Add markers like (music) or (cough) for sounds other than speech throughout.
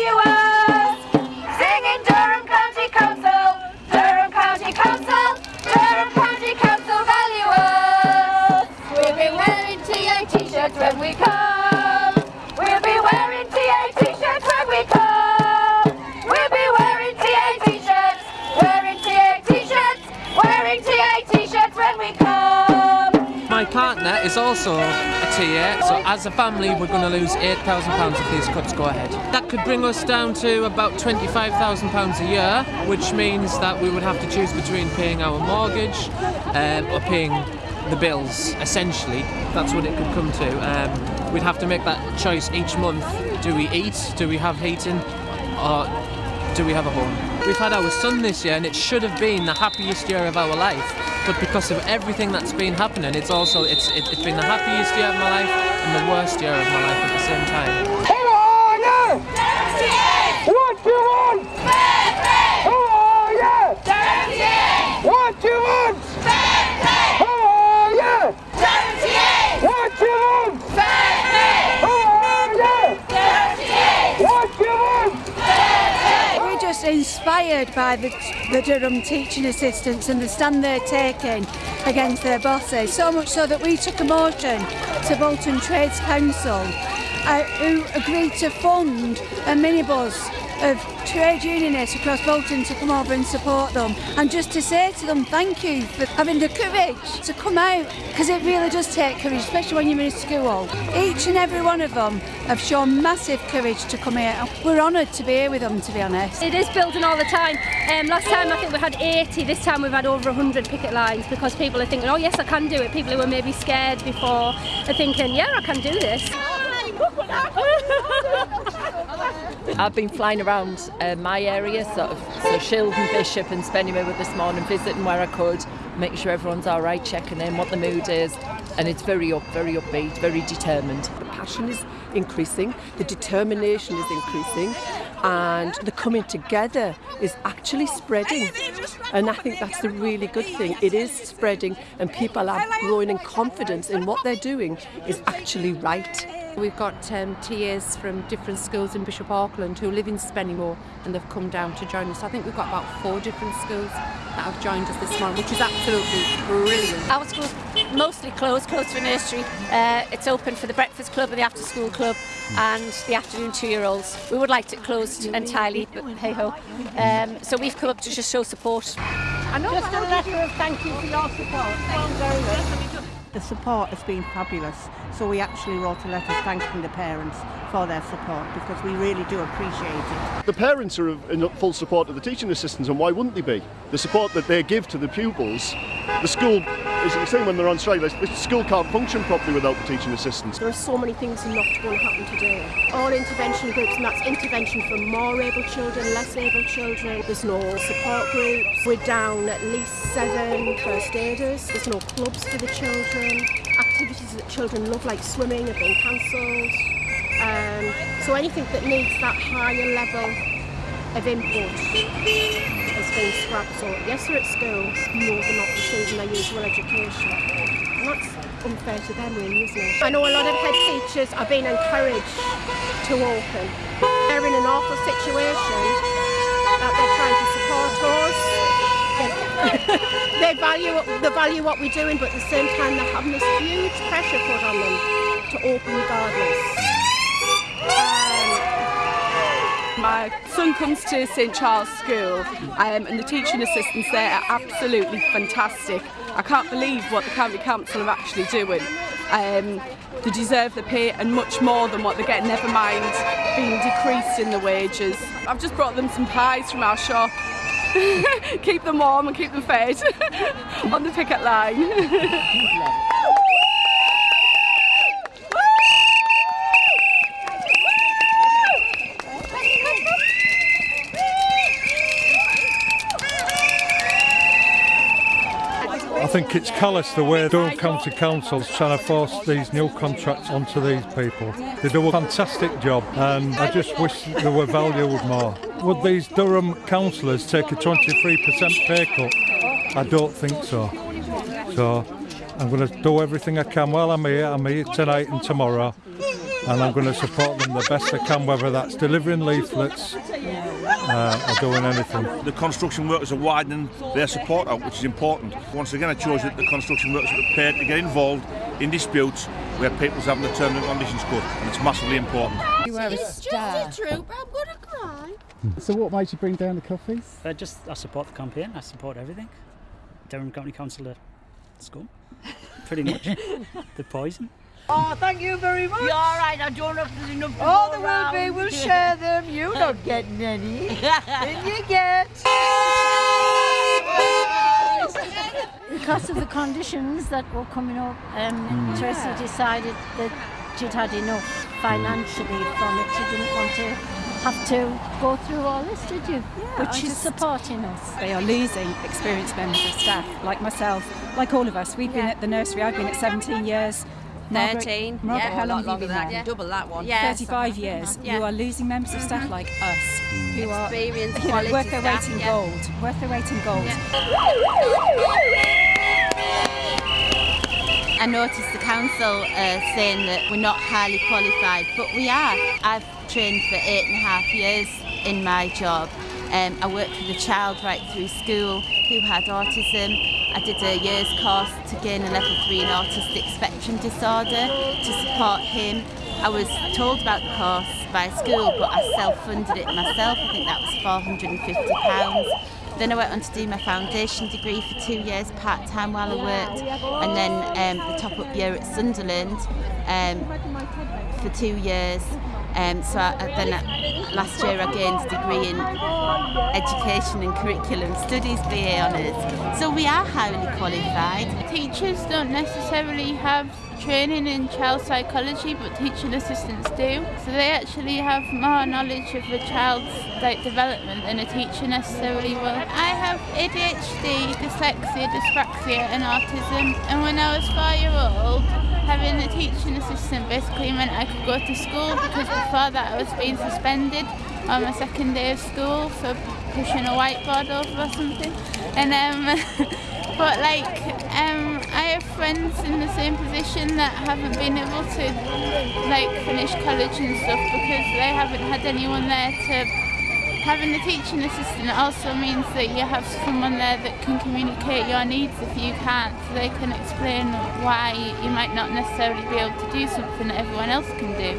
you up! Is also a tier. So as a family, we're going to lose £8,000 if these cuts go ahead. That could bring us down to about £25,000 a year, which means that we would have to choose between paying our mortgage um, or paying the bills, essentially. That's what it could come to. Um, we'd have to make that choice each month. Do we eat? Do we have heating? Or do we have a home? We've had our son this year and it should have been the happiest year of our life. But because of everything that's been happening, it's also it's it, it's been the happiest year of my life and the worst year of my life at the same time. Come on, yeah! What you inspired by the, the Durham teaching assistants and the stand they're taking against their bosses, so much so that we took a motion to Bolton Trades Council uh, who agreed to fund a minibus of trade unionists across Bolton to come over and support them and just to say to them thank you for having the courage to come out because it really does take courage especially when you're in school. Each and every one of them have shown massive courage to come here. We're honoured to be here with them to be honest. It is building all the time. Um, last time I think we had 80, this time we've had over 100 picket lines because people are thinking, oh yes I can do it. People who were maybe scared before are thinking, yeah I can do this. (laughs) I've been flying around uh, my area, sort of, so Shildon, Bishop and Spennymoor this morning, visiting where I could, making sure everyone's all right, checking in what the mood is, and it's very up, very upbeat, very determined. The passion is increasing, the determination is increasing, and the coming together is actually spreading. And I think that's the really good thing. It is spreading, and people are growing in confidence in what they're doing is actually right. We've got um, TAs from different schools in Bishop Auckland who live in Spennymoor and they've come down to join us. I think we've got about four different schools that have joined us this morning, which is absolutely brilliant. Our school's mostly closed, closed for nursery. Uh, it's open for the breakfast club and the after school club and the afternoon two-year-olds. We would like it closed entirely, but hey-ho. Um, so we've come up to just show support. I know Just a letter of thank you for your support. Thank you very much. The support has been fabulous, so we actually wrote a letter thanking the parents for their support because we really do appreciate it. The parents are in full support of the teaching assistants, and why wouldn't they be? The support that they give to the pupils, the school, as you say when they're on strike, the school can't function properly without the teaching assistants. There are so many things not going to happen today. All intervention groups, and that's intervention for more able children, less able children. There's no support groups. We're down at least seven first aiders. There's no clubs for the children. Activities that children love, like swimming, have been cancelled. Um, so anything that needs that higher level of input scrapped. So yes, they're at school, no, they're not receiving their usual education. And that's unfair to them really, isn't it? I know a lot of head teachers are being encouraged to open. They're in an awful situation that they're trying to support us. they (laughs) value they value what we're doing, but at the same time they're having this huge pressure put on them to open regardless. My son comes to St Charles School um, and the teaching assistants there are absolutely fantastic. I can't believe what the County Council are actually doing. Um, they deserve the pay and much more than what they get, never mind being decreased in the wages. I've just brought them some pies from our shop. (laughs) keep them warm and keep them fed (laughs) on the picket line. (laughs) think it's callous the way Durham County Council's trying to force these new contracts onto these people. They do a fantastic job and I just wish they were valued more. Would these Durham councillors take a 23% pay cut? I don't think so. So I'm going to do everything I can while I'm here. I'm here tonight and tomorrow. And I'm going to support them the best I can, whether that's delivering leaflets uh, or doing anything. The construction workers are widening their support out, which is important. Once again, it shows that the construction workers are prepared to get involved in disputes where people's having the terms and conditions cut, and it's massively important. You wear a star. It's true, but I'm going to cry. So what made you bring down the coffees? Uh, just I support the campaign. I support everything. Durham County Council school. pretty much. (laughs) the poison. Oh, thank you very much. You're all right. I don't know if there's enough to Oh, go there will be. around. We'll share them. You're not getting any. Then you get. (laughs) Because of the conditions that were coming up, um, Mm. Tracy decided that she'd had enough financially from it. She didn't want to have to go through all this, did you? I Which is just- supporting us. They are losing experienced members of staff, like myself, like all of us. We've been at the nursery, I've been at 17 years. Margaret- 13, Margaret, yeah. how A long lot have you longer been than there? that, double that one. Yeah, 35 years. Yeah. You are losing members of staff like us, who are Experienced, you (laughs) know, quality worth their weight in yeah. gold. Worth their weight in gold. I noticed the council uh, saying that we're not highly qualified, but we are. I've trained for eight and a half years in my job. Um, I worked with a child right through school who had autism. I did a year's course to gain a level 3 in autistic spectrum disorder to support him. I was told about the course by school but I self-funded it myself. I think that was £450. Then I went on to do my foundation degree for two years part-time while I worked and then um, the top-up year at Sunderland um, for two years Um, so I, then last year I gained a degree in education and curriculum studies BA honours. So we are highly qualified. Teachers don't necessarily have training in child psychology, but teaching assistants do. So they actually have more knowledge of a child's like development than a teacher necessarily will. I have ADHD, dyslexia, dyspraxia, and autism. And when I was four year old, having a teaching assistant basically meant I could go to school because before that I was being suspended on my second day of school for pushing a whiteboard over or something. And um, (laughs) but like have friends in the same position that haven't been able to like finish college and stuff because they haven't had anyone there to having a teaching assistant also means that you have someone there that can communicate your needs if you can't so they can explain why you might not necessarily be able to do something that everyone else can do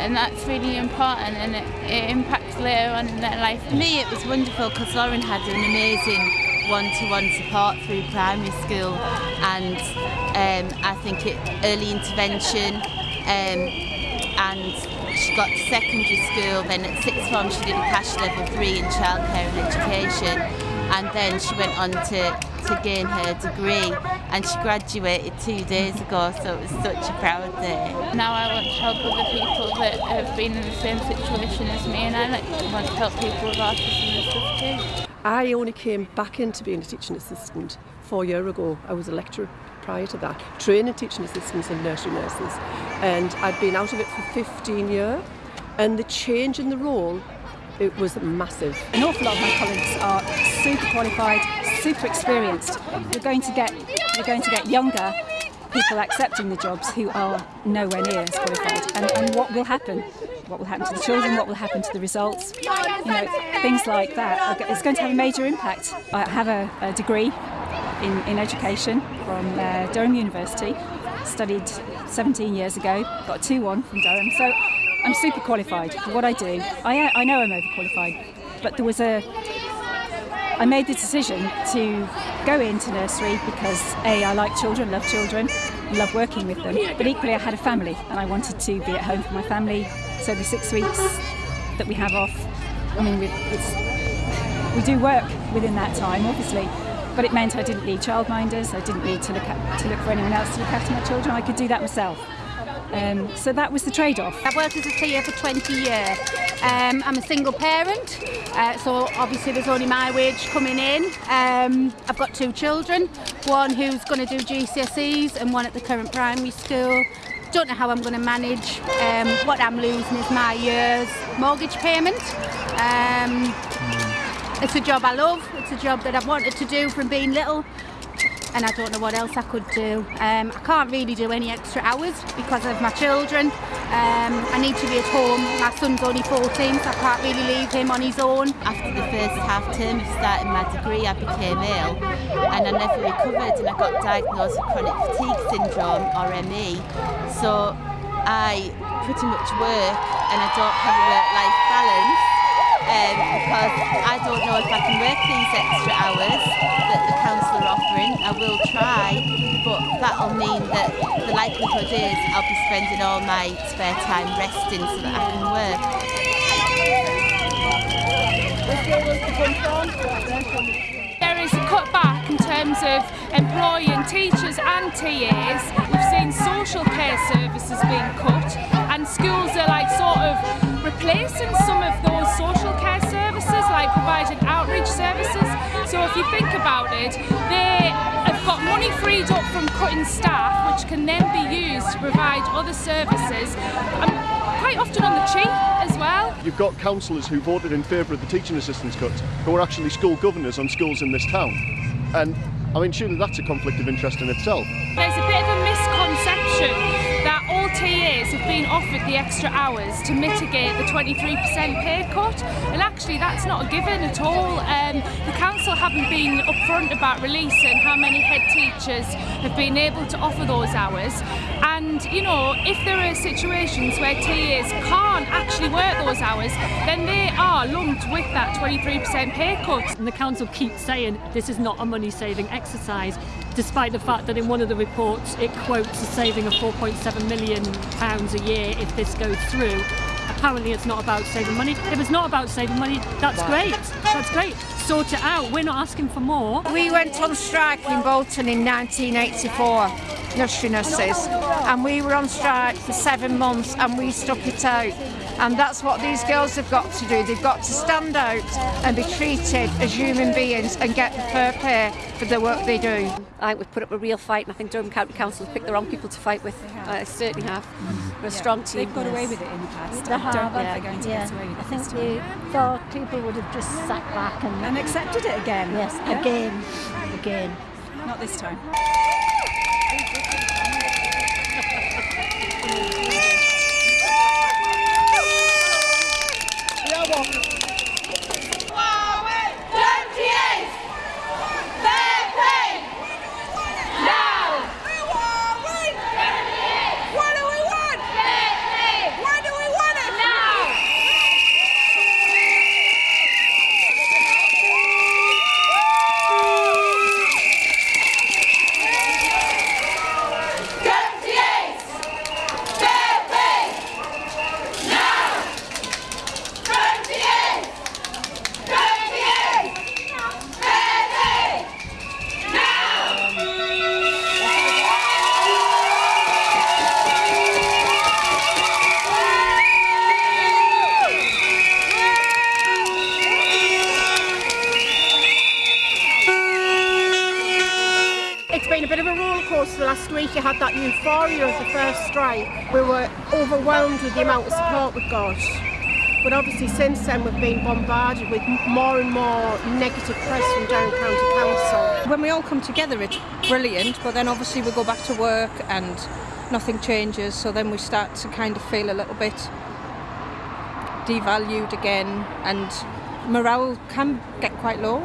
and that's really important and it, it impacts later on in their life. For me it was wonderful because Lauren had an amazing one-to-one support through primary school and um, I think it early intervention um, and she got to secondary school then at sixth form she did a CACHE level three in childcare and education and then she went on to, to gain her degree and she graduated two days ago so it was such a proud day. Now I want to help other people that have been in the same situation as me and I like, want to help people with autism and stuff too. I only came back into being a teaching assistant four years ago. I was a lecturer prior to that, training teaching assistants and nursery nurses. And I'd been out of it for 15 years. And the change in the role, it was massive. An awful lot of my colleagues are super qualified, super experienced. We're going to get we're going to get younger people accepting the jobs who are nowhere near as qualified. And, and what will happen? What will happen to the children? What will happen to the results? You know, things like that. It's going to have a major impact. I have a, a degree in, in education from uh, Durham University. Studied 17 years ago. Got a 2-1 from Durham. So I'm super qualified for what I do. I, I know I'm overqualified, but there was a. I made the decision to go into nursery because A, I like children, love children, love working with them, but equally I had a family and I wanted to be at home for my family. So the six weeks that we have off, I mean, we, do work within that time, obviously, but it meant I didn't need childminders, I didn't need to look, at, to look for anyone else to look after my children, I could do that myself. Um, so that was the trade-off. I've worked as a TA for 20 years. Um, I'm a single parent, uh, so obviously there's only my wage coming in. Um, I've got two children, one who's going to do GCSEs and one at the current primary school. Don't know how I'm going to manage. Um, what I'm losing is my year's mortgage payment. Um, it's a job I love. It's a job that I've wanted to do from being little and I don't know what else I could do. Um, I can't really do any extra hours because of my children. Um, I need to be at home. My son's only 14, so I can't really leave him on his own. After the first half term of starting my degree, I became ill and I never recovered and I got diagnosed with chronic fatigue syndrome or ME. So I pretty much work and I don't have a work-life balance um, because I don't know if I can work these extra hours that the council are offering. I will try, but that'll mean that the likelihood is I'll be spending all my spare time resting so that I can work. There is a cutback in terms of employing teachers and TAs. We've seen social care services being cut and schools are like sort of replacing some of those social think about it, they have got money freed up from cutting staff which can then be used to provide other services. Um, quite often on the cheap as well. You've got councillors who voted in favour of the teaching assistants cuts who are actually school governors on schools in this town. And I mean, surely that's a conflict of interest in itself. There's a bit of a misconception that all TAs have been offered the extra hours to mitigate the 23% pay cut, and actually that's not a given at all. Um, the council haven't been upfront about releasing how many head teachers have been able to offer those hours, and you know if there are situations where TAs can't actually work those hours, then they are lumped with that 23% pay cut. And the council keeps saying this is not a money saving exercise, despite the fact that in one of the reports it quotes a saving of 4.7 million pounds a year if this goes through. Apparently it's not about saving money. If it's not about saving money, that's Wow. great. That's great. Sort it out. We're not asking for more. We went on strike in Bolton in 1984, nursery nurses, and we were on strike for seven months and we stuck it out. And that's what these girls have got to do. They've got to stand out and be treated as human beings and get the fair pay for the work they do. I think we've put up a real fight, and I think Durham County Council have picked the wrong people to fight with. I certainly have. We're a strong team. They've got away with it in the past. They I have, don't think yeah. they're going to yeah. get away with it I think this they thought people would have just sat back and, And accepted it again. Yes, Yeah. again, again. Not this time. Strike. We were overwhelmed with the amount of support we got. But obviously since then we've been bombarded with more and more negative press from Durham County Council. When we all come together, it's brilliant, but then obviously we go back to work and nothing changes, so then we start to kind of feel a little bit devalued again, and morale can get quite low.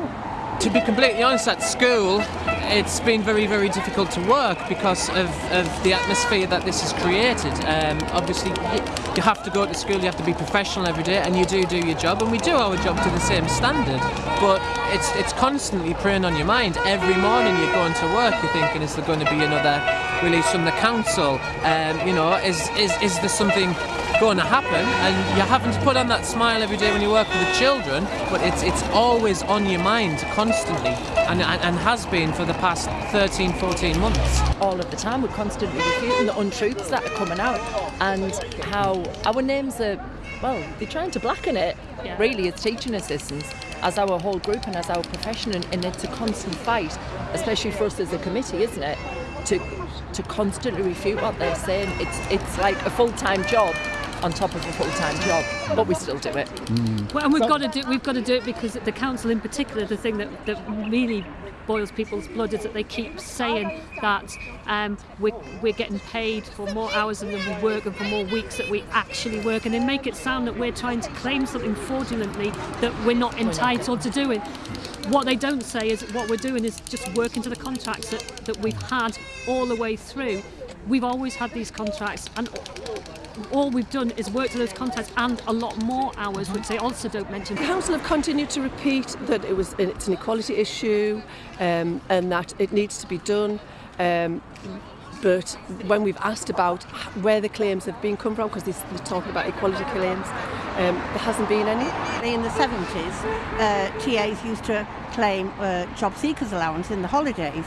To be completely honest, at school, it's been very, very difficult to work because of, of the atmosphere that this has created. Um, obviously, you, have to go to school, you have to be professional every day, and you do do your job, and we do our job to the same standard. But it's it's constantly preying on your mind. Every morning you're going to work, you're thinking, is there going to be another release from the council? Um, you know, is, is, is there something going to happen and you're having to put on that smile every day when you work with the children but it's it's always on your mind constantly and, and, and has been for the past 13 14 months all of the time. We're constantly refuting the untruths that are coming out and how our names are, well, they're trying to blacken it, really, as teaching assistants, as our whole group and as our profession. And, and it's a constant fight, especially for us as a committee, isn't it? To, to constantly refute what they're saying. It's, it's like a full time job on top of a full time job, but we still do it. Well, and we've got to do we've got to do it because the council, in particular, the thing that, that really boils people's blood is that they keep saying that um, we're, we're getting paid for more hours than we work and for more weeks that we actually work, and they make it sound that we're trying to claim something fraudulently that we're not entitled to doing. What they don't say is what we're doing is just working to the contracts that, that we've had all the way through. we've always had these contracts, and all we've done is work to those contacts and a lot more hours, which they also don't mention. The Council have continued to repeat that it was it's an equality issue um, and that it needs to be done. Um, but when we've asked about where the claims have been come from, because they're talking about equality claims, um, there hasn't been any. In the 70s, uh, TAs used to claim uh, job seekers allowance in the holidays,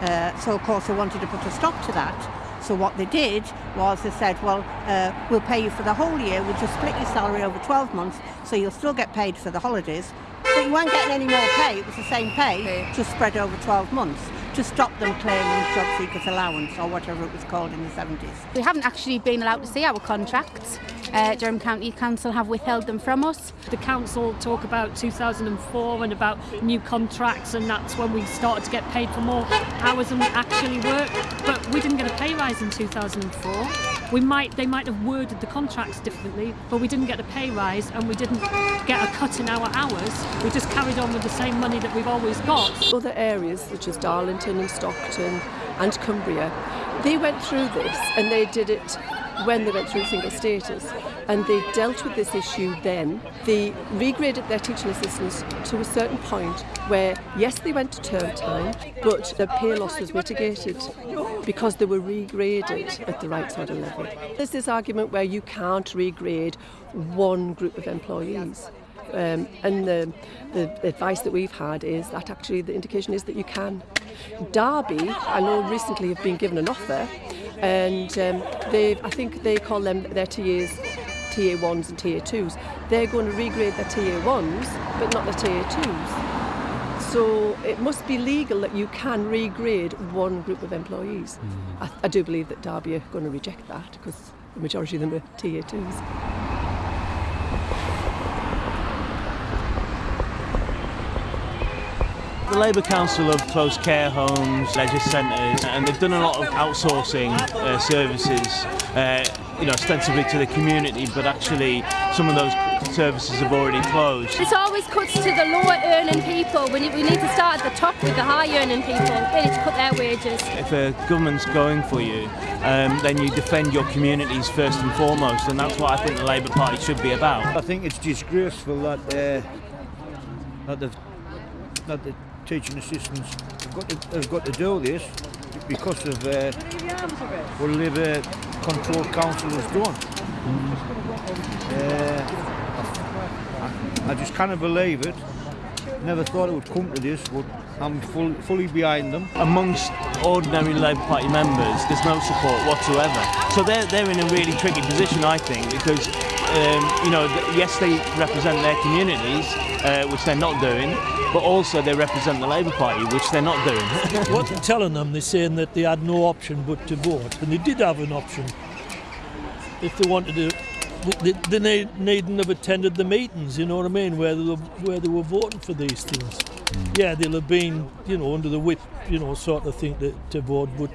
uh, so of course they wanted to put a stop to that. So what they did was they said, well, uh, we'll pay you for the whole year, we'll just split your salary over 12 months, so you'll still get paid for the holidays, but you weren't getting any more pay, it was the same pay, just spread over 12 months to stop them claiming job seekers allowance or whatever it was called in the 70s. We haven't actually been allowed to see our contracts. Uh, Durham County Council have withheld them from us. The council talk about 2004 and about new contracts and that's when we started to get paid for more hours than we actually work. But we didn't get a pay rise in 2004. We might, they might have worded the contracts differently, but we didn't get a pay rise and we didn't get a cut in our hours. We just carried on with the same money that we've always got. Other areas such as Darlington and Stockton and Cumbria, they went through this and they did it when they went through single status and they dealt with this issue then. They regraded their teaching assistants to a certain point where, yes, they went to term time, but their pay loss was mitigated because they were regraded at the right sort of level. There's this argument where you can't regrade one group of employees. Um, and the, the advice that we've had is that actually the indication is that you can. Derby, I know recently have been given an offer and um, they I think they call them their TAs, TA1s and TA2s. They're going to regrade their TA1s, but not the TA2s. So it must be legal that you can regrade one group of employees. Mm. I, I do believe that Derby are going to reject that because the majority of them are TA2s. The Labour Council have closed care homes, leisure centres, and they've done a lot of outsourcing uh, services, uh, you know, ostensibly to the community, but actually some of those services have already closed. This always cuts to the lower earning people. We need, we need to start at the top with the high earning people. They need to cut their wages. If a government's going for you, um, then you defend your communities first and foremost, and that's what I think the Labour Party should be about. I think it's disgraceful that, uh, that, the, that the teaching assistants have got to, have got to do this because of uh, what the Labour Control Council has done. Uh, I, I just can't believe it. Never thought it would come to this, but I'm full, fully behind them. Amongst ordinary Labour Party members, there's no support whatsoever. So they're, they're in a really tricky position, I think, because um, you know, yes, they represent their communities, uh, which they're not doing, but also they represent the Labour Party, which they're not doing. (laughs) what they're telling them, they're saying that they had no option but to vote, and they did have an option. If they wanted to, they, they need, needn't have attended the meetings, you know what I mean, where they were, where they were voting for these things. Mm. Yeah, they'll have been, you know, under the whip, you know, sort of thing to, to vote, but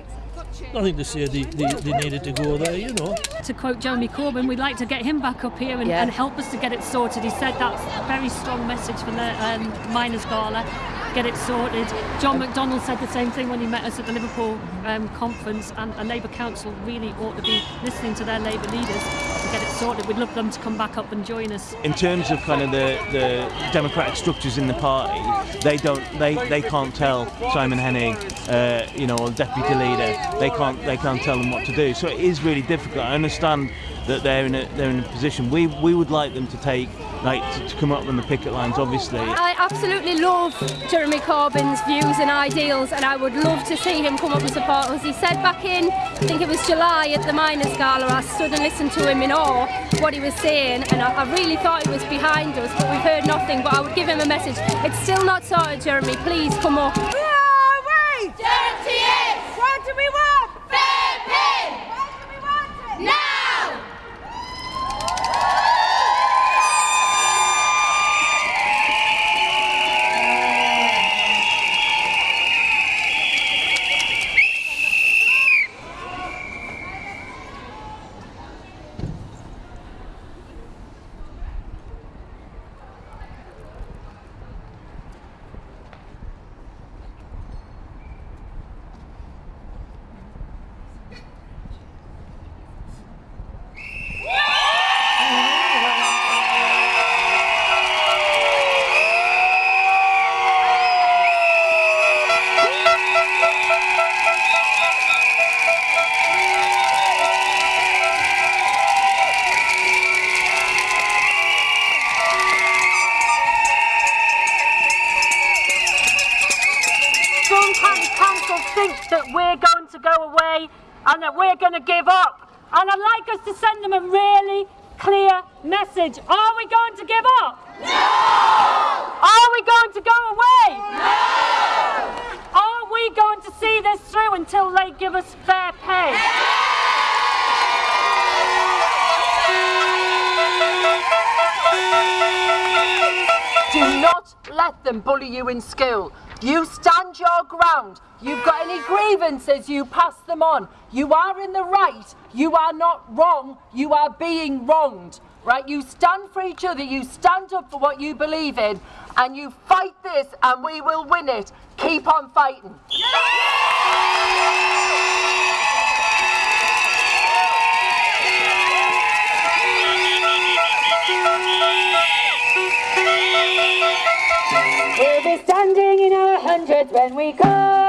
nothing to say they, they, they, needed to go there, you know. To quote Jeremy Corbyn, we'd like to get him back up here and, yeah. and help us to get it sorted. He said that's a very strong message for the um, Miners' Gala get it sorted. John McDonnell said the same thing when he met us at the Liverpool um, conference, and a Labour Council really ought to be listening to their Labour leaders to get it sorted. We'd love them to come back up and join us. In terms of kind of the, the democratic structures in the party, they don't, they, they can't tell Simon Henig, uh, you know, or deputy leader, they can't, they can't tell them what to do. So it is really difficult. I understand that they're in a, they're in a position. We, we would like them to take like to, to, come up on the picket lines obviously. I absolutely love Jeremy Corbyn's views and ideals and I would love to see him come up and support us. He said back in, I think it was July at the Miners' Gala, I stood and listened to him in awe what he was saying and I, I really thought he was behind us but we've heard nothing but I would give him a message. It's still not sorted Jeremy, please come up. That we're going to give up. And I'd like us to send them a really clear message. Are we going to give up? No! Are we going to go away? No! Are we going to see this through until they give us fair pay? Do not let them bully you in school. You stand your ground. You've got any grievances, you pass them on. You are in the right. You are not wrong. You are being wronged. Right? You stand for each other. You stand up for what you believe in. And you fight this, and we will win it. Keep on fighting. We'll hundreds when we come.